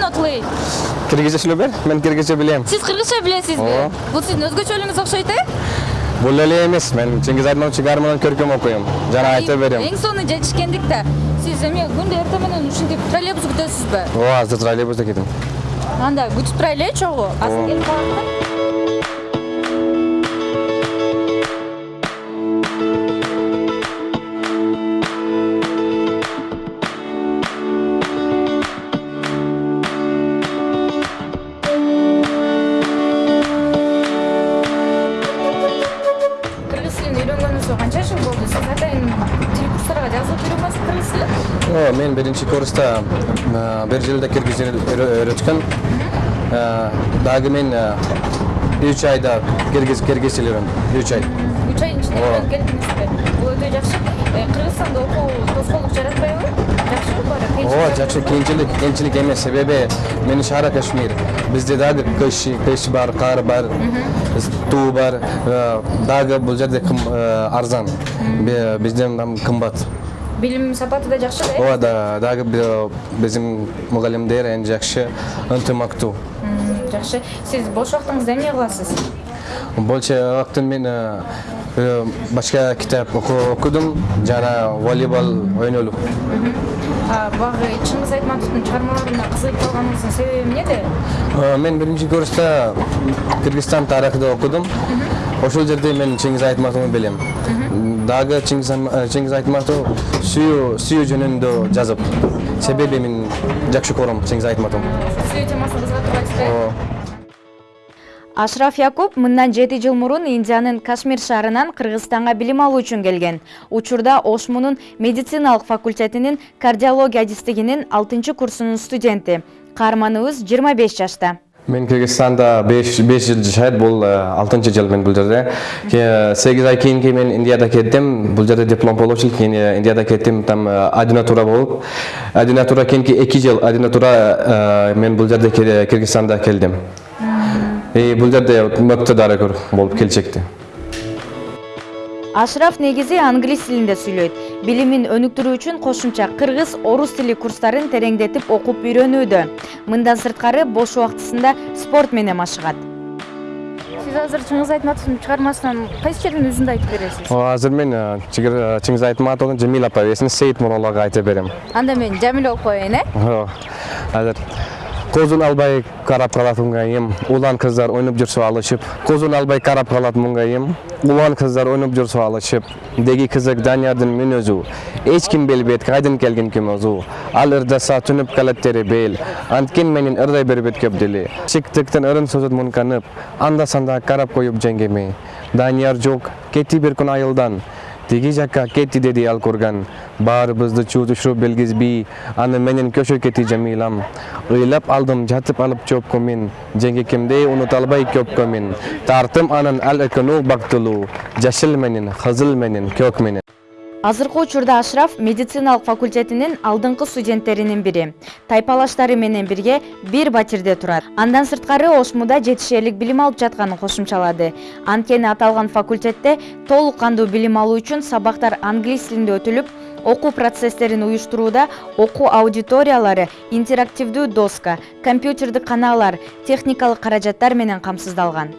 not late? киргизче сүйлөбөр мен киргизче билем Сиз кыргызча билесизби? Бул сиздин өзгөчөлүгүңүз окшойт э? бул эле эмес мен чыңгыз айтматовичтин гармонун көркөм окуйм жана айта берем Эң соңу жетишкендикте сиз эме күндө эртең менен ушинтип троллейбус күтөсүзбү? ооба азыр троллейбуста кетем Анда күтүп турайлы э чогуу. Азыр келип калат да. Жазылып үйрөнбөсүз кыргыз тилин? О, мен биринчи курста бир жылда киргиз үйрөткөн дагы мен үч айда киргиз киргиз тил үйрөндүм үч ай үч айдын ичинде Ооба. келиңизби бул өтө жакшы кыргызстанда окуу тоскоолдук жаратпайбы жакшыбы баары ооба жакшы кыйынчылык кыйынчылык эмес себеби менин шаара кашмир бизде дагы кыш кыш бар кар бар туу бар дагы бул жерде арзан бизден кымбат билим сапаты да жакшы да ооба да- дагы би- биздин мугалимдер эң жакшы ынтымактуу жакшы сиз бош убактыңызда эмне кыласыз больше убактын мен башка китап оку- окудум жана волейбол ойнолуп А, багы чыңгыз айтматовдун чыгармаларына кызыгып калганыңыздын себеби эмнеде мен биринчи курста кыргызстан тарыхты окудум ошол жерде мен чыңгыз айтматовду билем дагы чыңгыз Ам- э, айтматов сүйүү сүйүү жөнүндө жазып. Себеби мен жакшы көрөм чыңгыз айтматовду. Сүйүү темасы кызыга турбайсызбы э О, ашраф якуп мындан жети жыл мурун индиянын кашмир шаарынан кыргызстанга билим алуу үчүн келген. Учурда ошмунун медициналык факультетинин кардиология адистигинин алтынчы курсунун студенти. Каарманыбыз жыйырма беш жашта мен кыргызстанда беш жыл жашайт бул алтынчы жыл мен бул жерде сегиз ай кийинки мен индияда кеттим бул жерде диплом получил кийин индияда кеттим там ординатура болуп ординатура кийинки эки жыл ординатура э, мен бул жерде кыргызстанда келдим и бул жерде мыкты дарыгер болуп келечекте ашраф негизи англис тилинде сүйлөйт. Билимин өнүктүрүү үчүн кошумча кыргыз орус тили курстарын тереңдетип окуп үйрөнүүдө. Мындан сырткары бош убактысында спорт менен машыгат сиз азыр чыңгыз айтматовдун чыгармасынан кайсы жердин өзүндү айтып бересиз? Азыр мен э, э, чыңгыз айтматовдун жамил апа эсин сейит муралага айта берем. Анда мен жамиле болуп коеюн э? О, азыр көзүн албай карап калат муңайым улан кыздар ойноп жүрсө алышып. Көзүн албай карап калат муңайым улан кыздар ойноп жүрсө алышып. Деги кызык даниярдын мүнөзү эч ким билбейт кайдан келген ким өзү ал ырдаса түнүп калат тери бел. Анткен менен ырдай бербейт көп дили чыктыктын ырын сөзүн мунканып анда санда карап коюп жеңгеме. Данияр жок кетти бир күн айылдан. Тиги жакка кетти деди ал курган баарыбызды чуу түшүрүп белгизбей аны менен көчө кетти жамилам ыйлап алдым жатып алып чөпкө мен жеңгекемдей унута албай көпкө мен тартым анан ал экөөнү бактылуу жашыл менен кызыл менен көк менен азыркы учурда ашраф медициналык факультетинин алдыңкы студенттеринин бири. Тайпалаштары менен бирге бир батирде турат. Андан сырткары ошмуда жетишерлик билим алып жатканын кошумчалады. Анткени аталган факультетте толук кандуу билим алуу үчүн сабактар англис тилинде өтүлүп окуу процесстерин уюштурууда окуу аудиториялары интерактивдүү доска компьютердик каналдар техникалык каражаттар менен камсыздалган